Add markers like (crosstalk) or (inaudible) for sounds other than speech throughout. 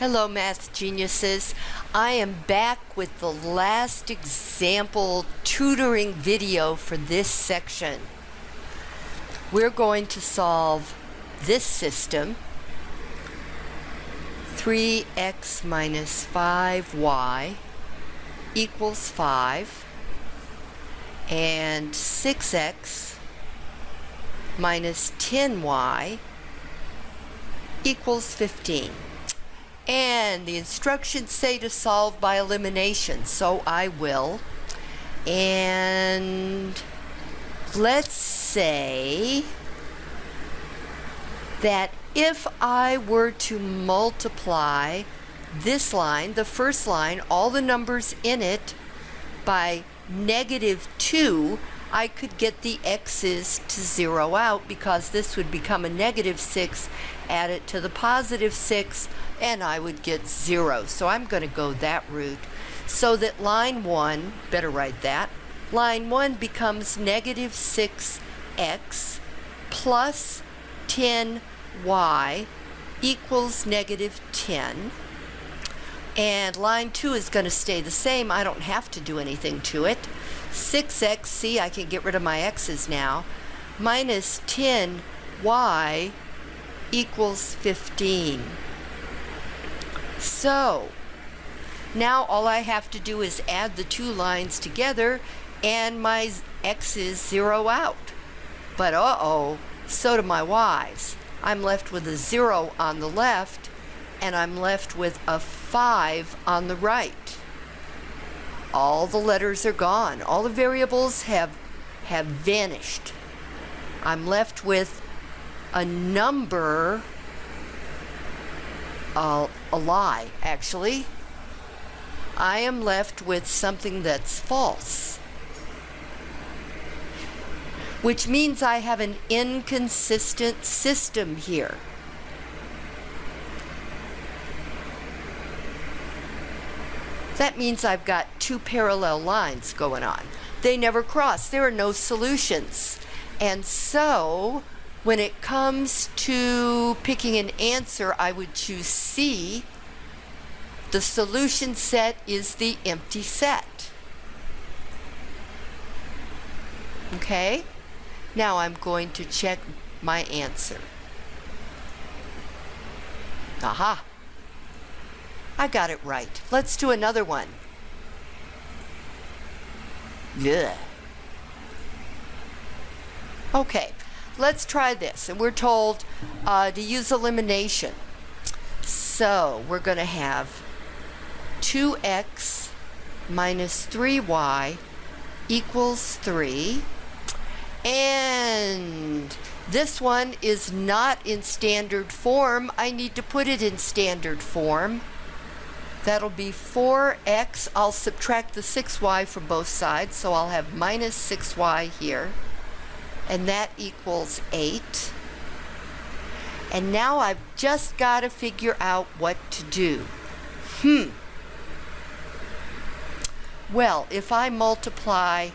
Hello math geniuses. I am back with the last example tutoring video for this section. We're going to solve this system 3x minus 5y equals 5 and 6x minus 10y equals 15. And the instructions say to solve by elimination, so I will. And let's say that if I were to multiply this line, the first line, all the numbers in it, by negative 2, I could get the x's to zero out because this would become a negative 6, add it to the positive 6, and I would get 0. So I'm going to go that route. So that line 1, better write that, line 1 becomes negative 6x plus 10y equals negative 10. And line 2 is going to stay the same. I don't have to do anything to it. 6x, see, I can get rid of my x's now, minus 10y equals 15. So, now all I have to do is add the two lines together and my x's zero out. But uh-oh, so do my y's. I'm left with a 0 on the left and I'm left with a 5 on the right all the letters are gone. All the variables have, have vanished. I'm left with a number, uh, a lie, actually. I am left with something that's false. Which means I have an inconsistent system here. That means I've got two parallel lines going on. They never cross. There are no solutions. And so when it comes to picking an answer, I would choose C. The solution set is the empty set. Okay? Now I'm going to check my answer. Aha! I got it right. Let's do another one. Yeah. Okay, let's try this. And we're told uh, to use elimination. So we're going to have 2x minus 3y equals 3. And this one is not in standard form. I need to put it in standard form. That'll be 4x. I'll subtract the 6y from both sides, so I'll have minus 6y here. And that equals 8. And now I've just got to figure out what to do. Hmm. Well, if I multiply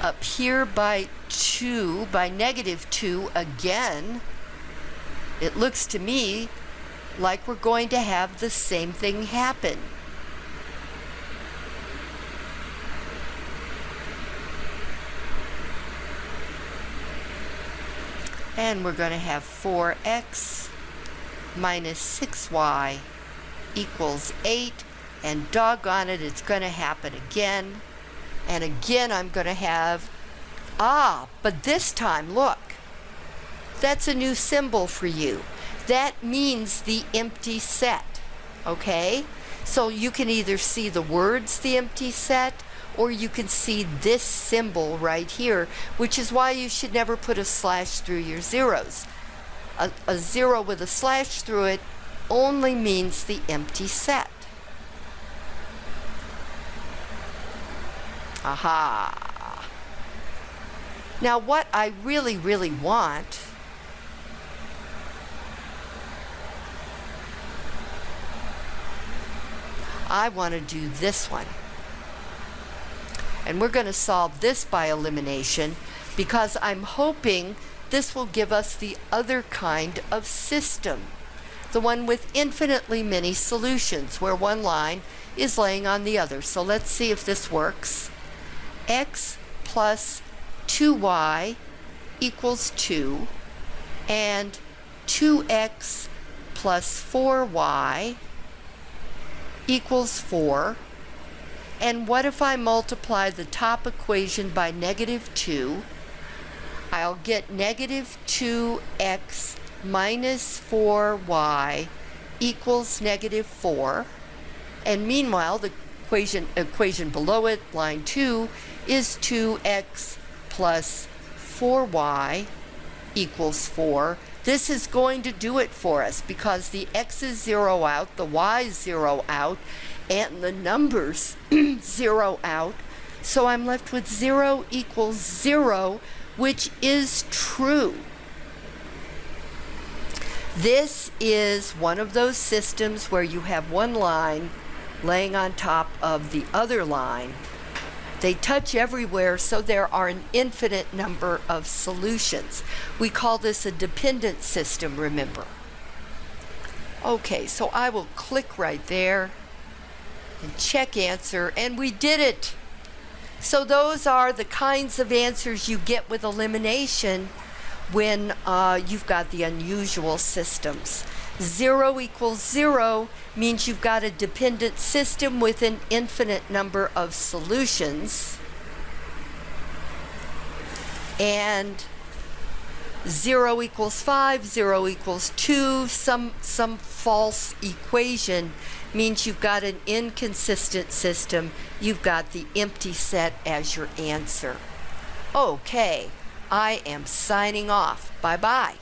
up here by 2, by negative 2 again, it looks to me like we're going to have the same thing happen. And we're going to have 4x minus 6y equals 8. And doggone it, it's going to happen again. And again, I'm going to have, ah, but this time, look, that's a new symbol for you that means the empty set, okay? So you can either see the words the empty set or you can see this symbol right here, which is why you should never put a slash through your zeros. A, a zero with a slash through it only means the empty set. Aha. Now what I really, really want I want to do this one. And we're going to solve this by elimination because I'm hoping this will give us the other kind of system, the one with infinitely many solutions, where one line is laying on the other. So let's see if this works. x plus 2y equals 2, and 2x plus 4y equals 4. And what if I multiply the top equation by negative 2? I'll get negative 2x minus 4y equals negative 4. And meanwhile, the equation, equation below it, line 2, is 2x plus 4y equals 4. This is going to do it for us because the x's zero out, the y's zero out, and the numbers (clears throat) zero out. So I'm left with 0 equals 0, which is true. This is one of those systems where you have one line laying on top of the other line. They touch everywhere, so there are an infinite number of solutions. We call this a dependent system, remember. Okay, so I will click right there and check answer, and we did it. So those are the kinds of answers you get with elimination when uh, you've got the unusual systems. Zero equals zero means you've got a dependent system with an infinite number of solutions. And 0 equals 5, 0 equals 2, some, some false equation means you've got an inconsistent system. You've got the empty set as your answer. Okay, I am signing off. Bye bye.